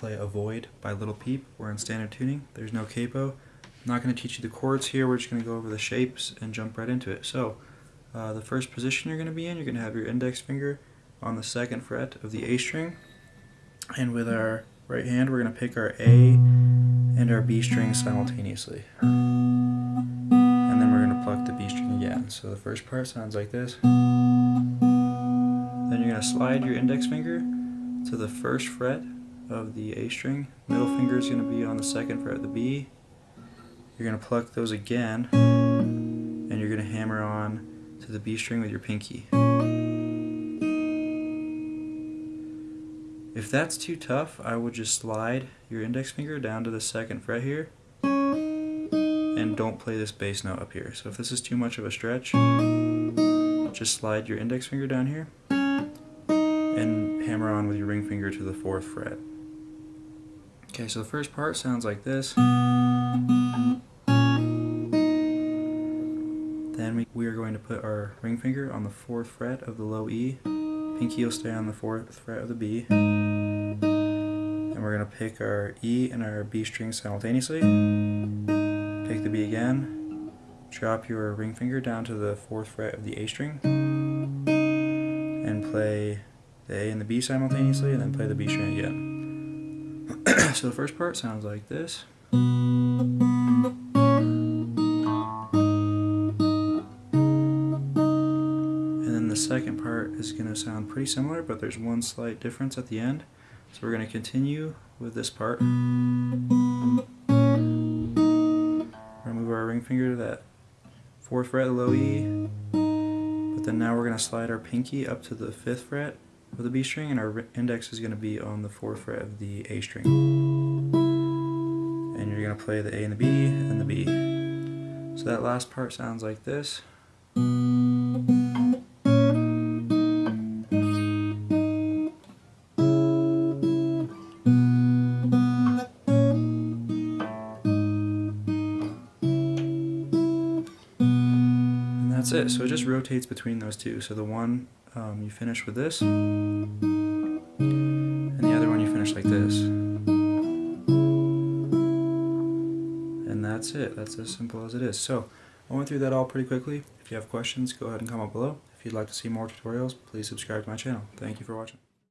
play Avoid by Lil Peep. We're in standard tuning. There's no capo. I'm not going to teach you the chords here. We're just going to go over the shapes and jump right into it. So, uh, the first position you're going to be in, you're going to have your index finger on the second fret of the A string. And with our right hand, we're going to pick our A and our B string simultaneously. And then we're going to pluck the B string again. So the first part sounds like this. Then you're going to slide your index finger to the first fret of the A string. Middle finger is going to be on the second fret of the B. You're going to pluck those again, and you're going to hammer on to the B string with your pinky. If that's too tough, I would just slide your index finger down to the second fret here, and don't play this bass note up here. So if this is too much of a stretch, just slide your index finger down here, and hammer on with your ring finger to the fourth fret. Okay, so the first part sounds like this. Then we, we are going to put our ring finger on the fourth fret of the low E. Pinky will stay on the fourth fret of the B. And we're going to pick our E and our B string simultaneously. Pick the B again. Drop your ring finger down to the fourth fret of the A string. And play the A and the B simultaneously, and then play the B string again. so the first part sounds like this. And then the second part is going to sound pretty similar, but there's one slight difference at the end. So we're going to continue with this part. Remove our ring finger to that fourth fret, low E, but then now we're going to slide our pinky up to the fifth fret of the B string, and our index is going to be on the fourth fret of the A string. And you're going to play the A and the B and the B. So that last part sounds like this. And that's it. So it just rotates between those two. So the one um, you finish with this, and the other one you finish like this. And that's it. That's as simple as it is. So I went through that all pretty quickly. If you have questions, go ahead and comment below. If you'd like to see more tutorials, please subscribe to my channel. Thank you for watching.